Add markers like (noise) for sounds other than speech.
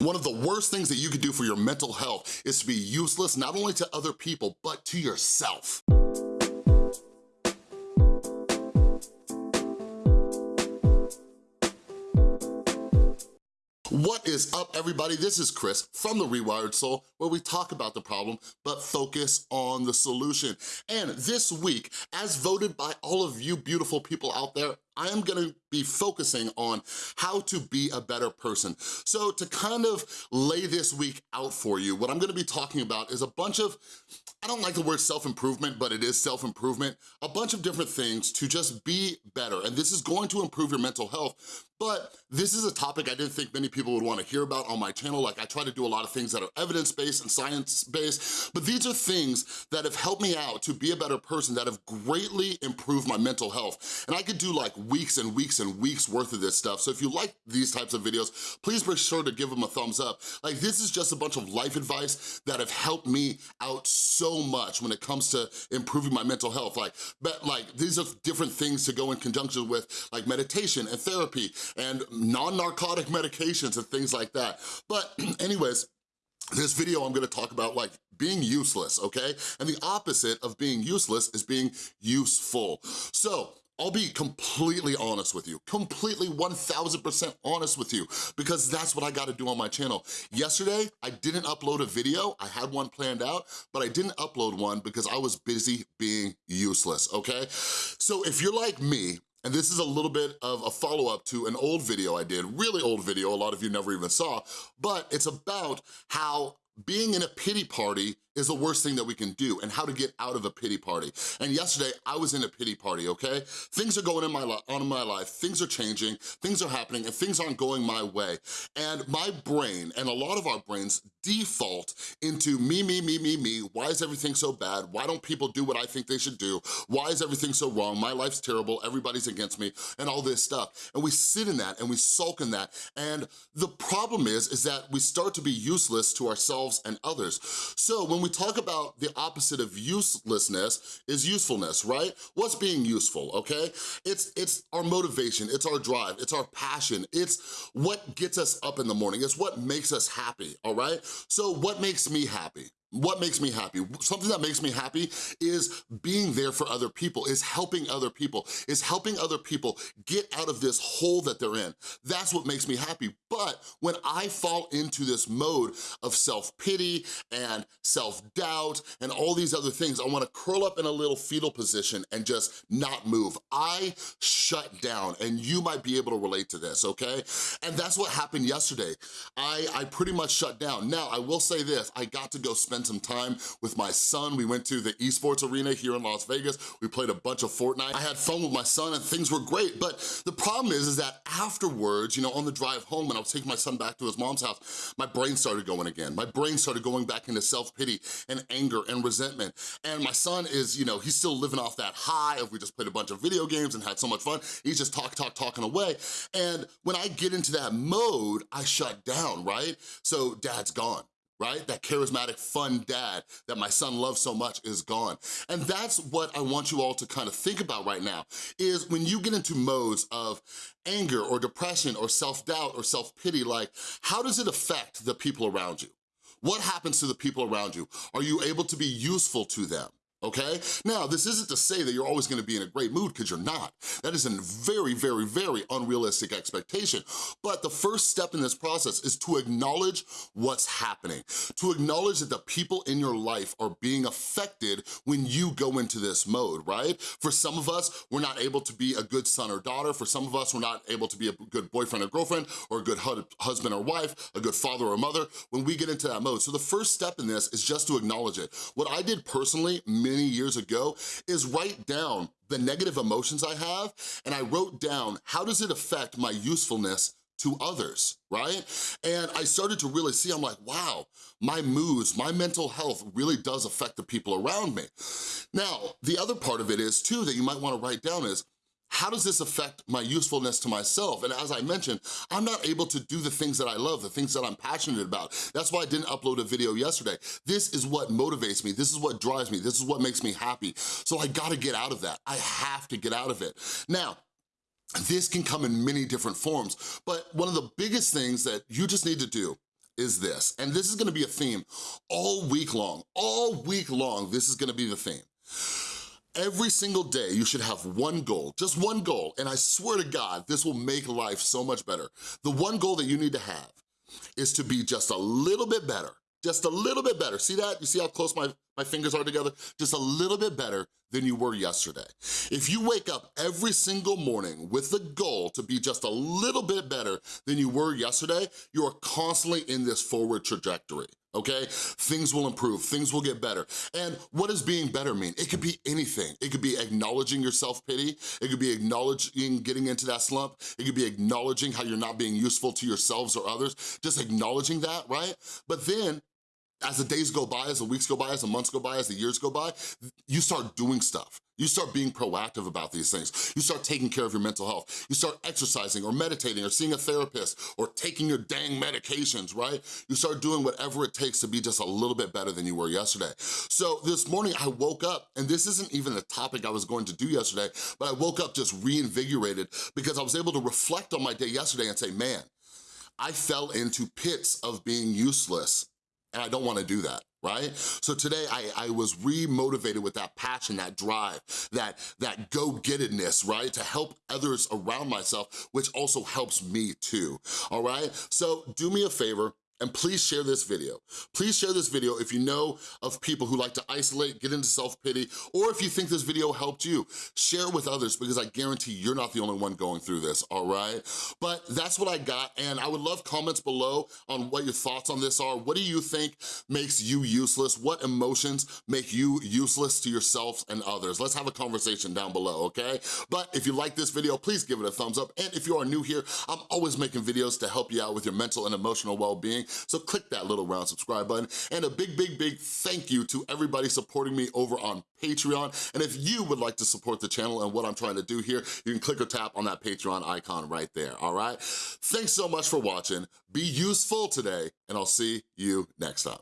One of the worst things that you could do for your mental health is to be useless not only to other people, but to yourself. What is up, everybody? This is Chris from The Rewired Soul, where we talk about the problem, but focus on the solution. And this week, as voted by all of you beautiful people out there, I am gonna be focusing on how to be a better person. So to kind of lay this week out for you, what I'm gonna be talking about is a bunch of, I don't like the word self-improvement, but it is self-improvement, a bunch of different things to just be better. And this is going to improve your mental health, but this is a topic I didn't think many people would wanna hear about on my channel. Like I try to do a lot of things that are evidence-based and science-based, but these are things that have helped me out to be a better person, that have greatly improved my mental health. And I could do like weeks and weeks and weeks worth of this stuff. So if you like these types of videos, please be sure to give them a thumbs up. Like this is just a bunch of life advice that have helped me out so much when it comes to improving my mental health. Like, but like these are different things to go in conjunction with like meditation and therapy and non-narcotic medications and things like that. But (clears throat) anyways, this video I'm gonna talk about like being useless, okay? And the opposite of being useless is being useful. So I'll be completely honest with you, completely 1000% honest with you, because that's what I gotta do on my channel. Yesterday, I didn't upload a video, I had one planned out, but I didn't upload one because I was busy being useless, okay? So if you're like me, and this is a little bit of a follow-up to an old video I did, really old video, a lot of you never even saw, but it's about how being in a pity party is the worst thing that we can do and how to get out of a pity party. And yesterday, I was in a pity party, okay? Things are going in my on in my life, things are changing, things are happening, and things aren't going my way. And my brain, and a lot of our brains, default into me, me, me, me, me. Why is everything so bad? Why don't people do what I think they should do? Why is everything so wrong? My life's terrible, everybody's against me, and all this stuff. And we sit in that and we sulk in that. And the problem is, is that we start to be useless to ourselves and others. So when we we talk about the opposite of uselessness is usefulness, right? What's being useful, okay? It's, it's our motivation, it's our drive, it's our passion, it's what gets us up in the morning, it's what makes us happy, all right? So what makes me happy? What makes me happy? Something that makes me happy is being there for other people, is helping other people, is helping other people get out of this hole that they're in. That's what makes me happy. But when I fall into this mode of self-pity and self-doubt and all these other things, I wanna curl up in a little fetal position and just not move. I shut down and you might be able to relate to this, okay? And that's what happened yesterday. I, I pretty much shut down. Now, I will say this, I got to go spend spend some time with my son. We went to the esports arena here in Las Vegas. We played a bunch of Fortnite. I had fun with my son and things were great, but the problem is, is that afterwards, you know, on the drive home when I was taking my son back to his mom's house, my brain started going again. My brain started going back into self-pity and anger and resentment. And my son is, you know, he's still living off that high of we just played a bunch of video games and had so much fun. He's just talk, talk, talking away. And when I get into that mode, I shut down, right? So dad's gone right? That charismatic, fun dad that my son loves so much is gone. And that's what I want you all to kind of think about right now, is when you get into modes of anger or depression or self-doubt or self-pity, like, how does it affect the people around you? What happens to the people around you? Are you able to be useful to them? Okay? Now, this isn't to say that you're always gonna be in a great mood, because you're not. That is a very, very, very unrealistic expectation. But the first step in this process is to acknowledge what's happening, to acknowledge that the people in your life are being affected when you go into this mode, right? For some of us, we're not able to be a good son or daughter. For some of us, we're not able to be a good boyfriend or girlfriend, or a good husband or wife, a good father or mother, when we get into that mode. So the first step in this is just to acknowledge it. What I did personally, many years ago is write down the negative emotions I have and I wrote down how does it affect my usefulness to others, right? And I started to really see, I'm like, wow, my moods, my mental health really does affect the people around me. Now, the other part of it is too that you might wanna write down is, how does this affect my usefulness to myself? And as I mentioned, I'm not able to do the things that I love, the things that I'm passionate about. That's why I didn't upload a video yesterday. This is what motivates me. This is what drives me. This is what makes me happy. So I gotta get out of that. I have to get out of it. Now, this can come in many different forms, but one of the biggest things that you just need to do is this, and this is gonna be a theme all week long, all week long, this is gonna be the theme. Every single day, you should have one goal, just one goal, and I swear to God, this will make life so much better. The one goal that you need to have is to be just a little bit better, just a little bit better. See that? You see how close my, my fingers are together? Just a little bit better than you were yesterday. If you wake up every single morning with the goal to be just a little bit better than you were yesterday, you are constantly in this forward trajectory okay? Things will improve, things will get better. And what does being better mean? It could be anything. It could be acknowledging your self-pity, it could be acknowledging getting into that slump, it could be acknowledging how you're not being useful to yourselves or others, just acknowledging that, right? But then as the days go by, as the weeks go by, as the months go by, as the years go by, you start doing stuff. You start being proactive about these things. You start taking care of your mental health. You start exercising or meditating or seeing a therapist or taking your dang medications, right? You start doing whatever it takes to be just a little bit better than you were yesterday. So this morning I woke up, and this isn't even the topic I was going to do yesterday, but I woke up just reinvigorated because I was able to reflect on my day yesterday and say, man, I fell into pits of being useless and I don't wanna do that right? So today I, I was re-motivated with that passion, that drive, that, that go-gettedness, right? To help others around myself, which also helps me too, all right? So do me a favor, and please share this video. Please share this video if you know of people who like to isolate, get into self-pity, or if you think this video helped you, share it with others because I guarantee you're not the only one going through this, all right? But that's what I got, and I would love comments below on what your thoughts on this are. What do you think makes you useless? What emotions make you useless to yourself and others? Let's have a conversation down below, okay? But if you like this video, please give it a thumbs up, and if you are new here, I'm always making videos to help you out with your mental and emotional well-being, so click that little round subscribe button. And a big, big, big thank you to everybody supporting me over on Patreon. And if you would like to support the channel and what I'm trying to do here, you can click or tap on that Patreon icon right there, all right? Thanks so much for watching. Be useful today, and I'll see you next time.